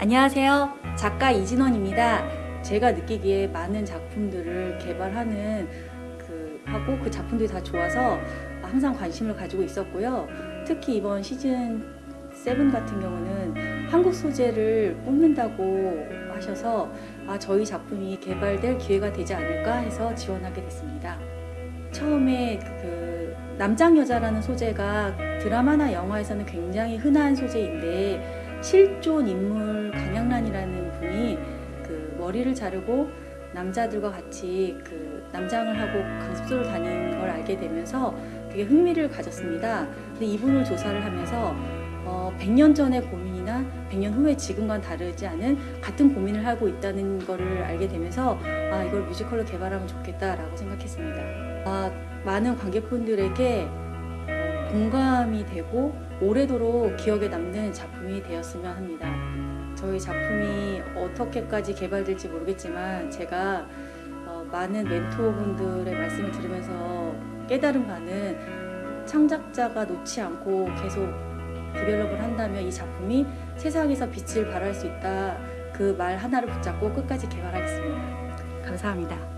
안녕하세요. 작가 이진원입니다. 제가 느끼기에 많은 작품들을 개발하는 그 하고 그 작품들이 다 좋아서 항상 관심을 가지고 있었고요. 특히 이번 시즌 7 같은 경우는 한국 소재를 뽑는다고 하셔서 아, 저희 작품이 개발될 기회가 되지 않을까 해서 지원하게 됐습니다. 처음에 그 남장 여자라는 소재가 드라마나 영화에서는 굉장히 흔한 소재인데 실존 인물 강양란이라는 분이 그 머리를 자르고 남자들과 같이 그 남장을 하고 강습소를 다니는 걸 알게 되면서 되게 흥미를 가졌습니다. 근데 이분을 조사를 하면서 어, 100년 전의 고민이나 100년 후에 지금과는 다르지 않은 같은 고민을 하고 있다는 것을 알게 되면서 아 이걸 뮤지컬로 개발하면 좋겠다라고 생각했습니다. 아, 많은 관객분들에게 어, 공감이 되고 오래도록 기억에 남는 작품이 되었으면 합니다. 저희 작품이 어떻게까지 개발될지 모르겠지만 제가 어, 많은 멘토분들의 말씀을 들으면서 깨달은 바는 창작자가 놓지 않고 계속 develop을 한다면 이 작품이 세상에서 빛을 발할 수 있다 그 말 하나를 붙잡고 끝까지 개발하겠습니다. 감사합니다.